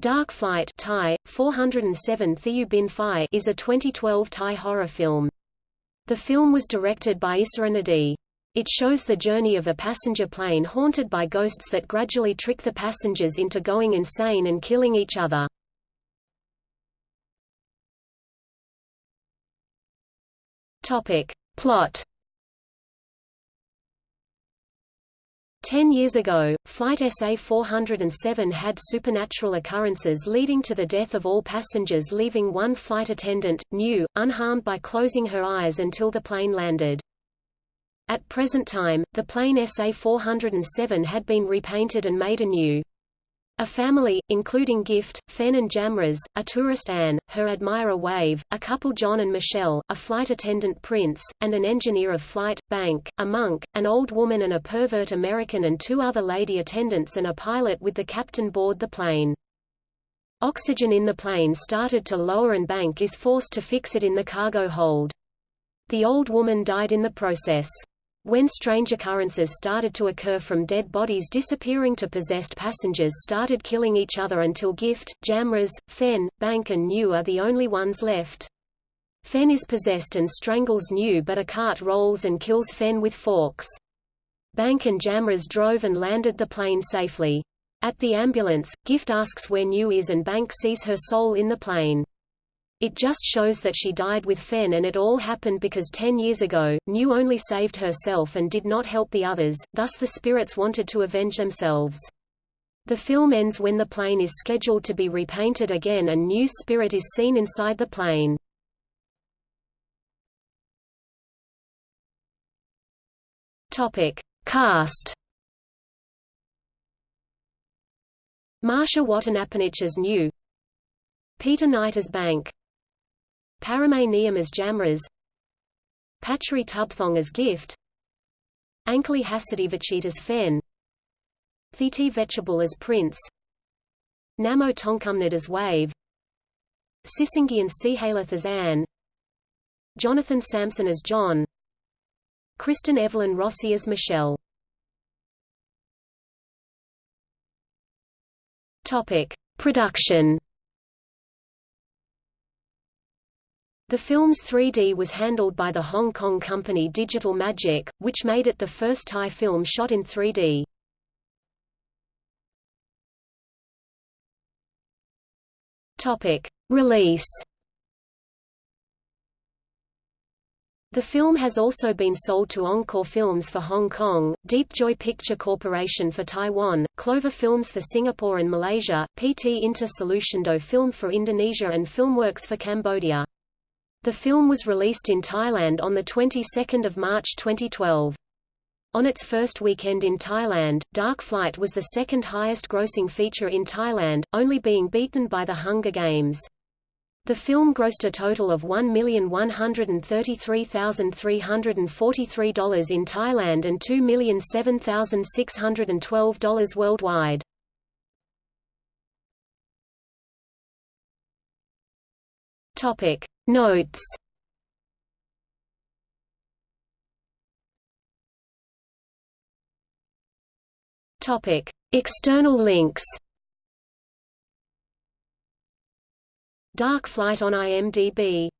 Dark Flight Thai, 407 Thieu Bin is a 2012 Thai horror film. The film was directed by Isara Nadee. It shows the journey of a passenger plane haunted by ghosts that gradually trick the passengers into going insane and killing each other. Topic. Plot Ten years ago, Flight SA-407 had supernatural occurrences leading to the death of all passengers leaving one flight attendant, New, unharmed by closing her eyes until the plane landed. At present time, the plane SA-407 had been repainted and made anew. A family, including Gift, Fen and Jamras, a tourist Anne, her admirer Wave, a couple John and Michelle, a flight attendant Prince, and an engineer of flight, Bank, a monk, an old woman and a pervert American and two other lady attendants and a pilot with the captain board the plane. Oxygen in the plane started to lower and Bank is forced to fix it in the cargo hold. The old woman died in the process. When strange occurrences started to occur from dead bodies disappearing to possessed passengers started killing each other until Gift, Jamras, Fen, Bank and New are the only ones left. Fen is possessed and strangles New but a cart rolls and kills Fen with forks. Bank and Jamras drove and landed the plane safely. At the ambulance, Gift asks where New is and Bank sees her soul in the plane. It just shows that she died with Fen and it all happened because ten years ago, New only saved herself and did not help the others, thus the spirits wanted to avenge themselves. The film ends when the plane is scheduled to be repainted again and New's spirit is seen inside the plane. Topic. Cast Marsha Wattanapanich as New Peter Knight as Bank Paramay Niyam as Jamras. Patchery Tubthong as Gift. Ankali Hasidivachit as Fen. Thiti Vechable as Prince. Namo Tongkumnad as Wave. Sisingian Sihalath as Anne. Jonathan Sampson as John. Kristen Evelyn Rossi as Michelle. Topic. Production The film's 3D was handled by the Hong Kong company Digital Magic, which made it the first Thai film shot in 3D. Topic: Release. The film has also been sold to Encore Films for Hong Kong, Deep Joy Picture Corporation for Taiwan, Clover Films for Singapore and Malaysia, PT Inter Solutiondo Film for Indonesia and Filmworks for Cambodia. The film was released in Thailand on the 22nd of March 2012. On its first weekend in Thailand, Dark Flight was the second highest grossing feature in Thailand, only being beaten by The Hunger Games. The film grossed a total of $1,133,343 in Thailand and $2,007,612 worldwide. Topic Notes. Topic. External links. Dark Flight on IMDb